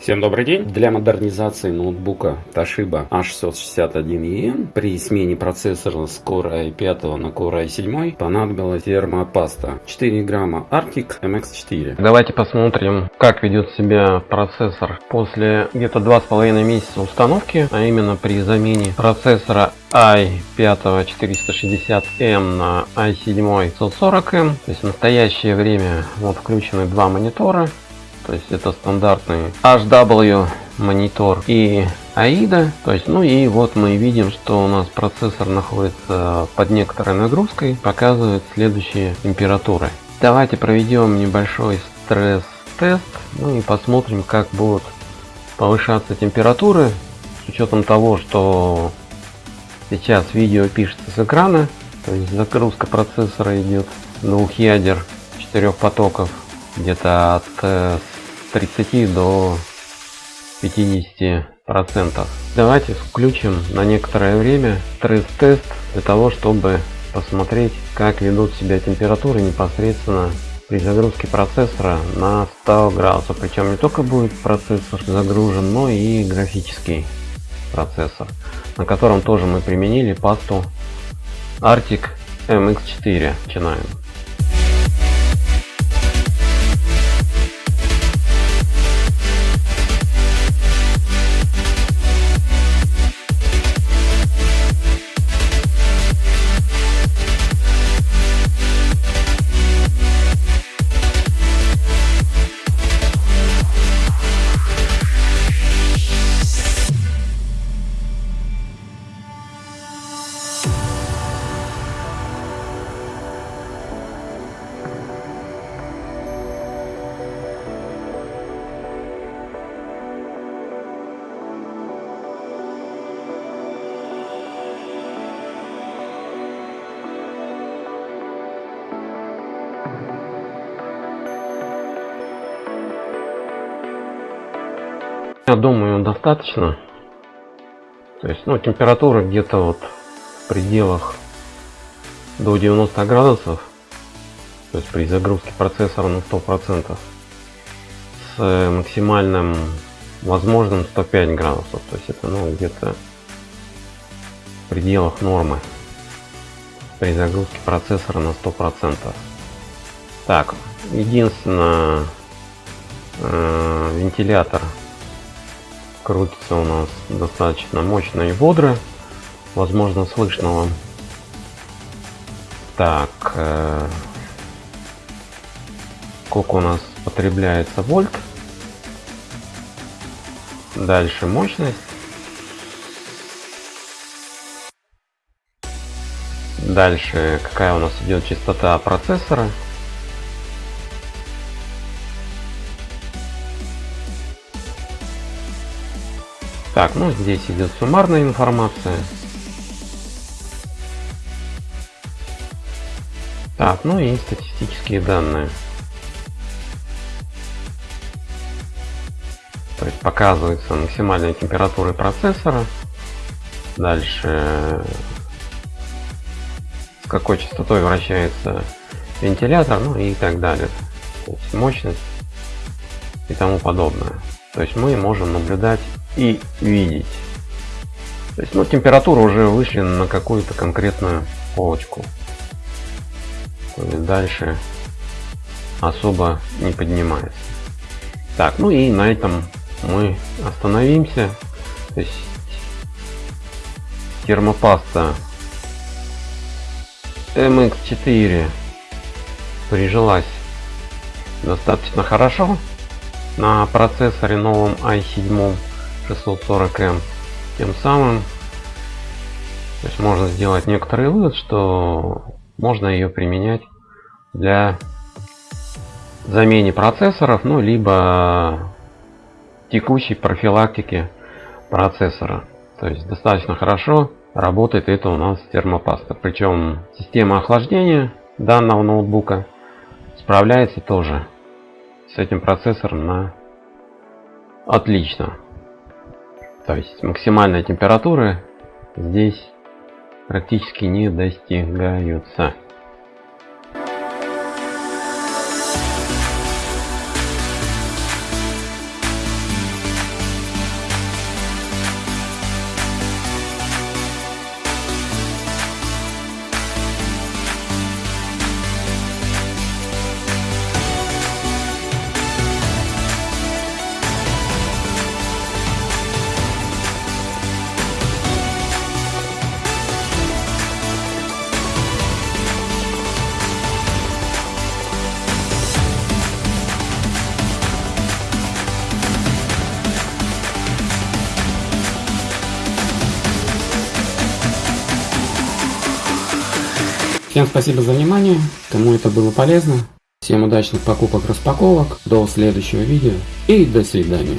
Всем добрый день! Для модернизации ноутбука Toshiba A661EN при смене процессора с Core i5 на Core i7 понадобилась термопаста 4 грамма Arctic MX4. Давайте посмотрим, как ведет себя процессор после где-то два с половиной месяца установки, а именно при замене процессора i5 460M на i7 140M. То есть в настоящее время вот включены два монитора то есть это стандартный HW монитор и AIDA. То есть, ну и вот мы видим, что у нас процессор находится под некоторой нагрузкой, показывает следующие температуры. Давайте проведем небольшой стресс-тест, ну и посмотрим, как будут повышаться температуры, с учетом того, что сейчас видео пишется с экрана, то есть загрузка процессора идет двух ядер, четырех потоков, где-то от 30 до 50 процентов. Давайте включим на некоторое время стресс-тест для того, чтобы посмотреть, как ведут себя температуры непосредственно при загрузке процессора на 100 градусов. Причем не только будет процессор загружен, но и графический процессор, на котором тоже мы применили пасту Arctic MX4. Начинаем. Я думаю, достаточно. То есть, ну, температура где-то вот в пределах до 90 градусов. То есть при загрузке процессора на 100% с максимальным возможным 105 градусов. То есть это ну где-то в пределах нормы при загрузке процессора на 100%. Так, единственное, э, вентилятор крутится у нас достаточно мощно и бодро. Возможно, слышно вам. Так, э, сколько у нас потребляется вольт. Дальше мощность. Дальше какая у нас идет частота процессора. Так, ну здесь идет суммарная информация. Так, ну и статистические данные. То есть показывается максимальная температура процессора. Дальше с какой частотой вращается вентилятор, ну и так далее. То есть мощность и тому подобное. То есть мы можем наблюдать и видеть. То есть, ну, температура уже вышли на какую-то конкретную полочку. То есть дальше особо не поднимается. Так, ну и на этом мы остановимся. То есть термопаста MX4 прижилась достаточно хорошо на процессоре новом i7 640M. Тем самым то есть можно сделать некоторый вывод, что можно ее применять для замене процессоров, ну либо текущей профилактики процессора. То есть достаточно хорошо работает это у нас термопаста. Причем система охлаждения данного ноутбука справляется тоже с этим процессором на отлично. То есть максимальная температура здесь практически не достигаются. Всем спасибо за внимание, кому это было полезно. Всем удачных покупок-распаковок, до следующего видео и до свидания.